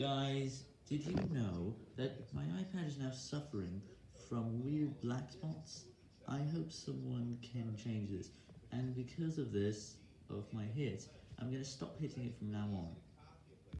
Guys, did you know that my iPad is now suffering from weird black spots? I hope someone can change this, and because of this, of my hit, I'm going to stop hitting it from now on.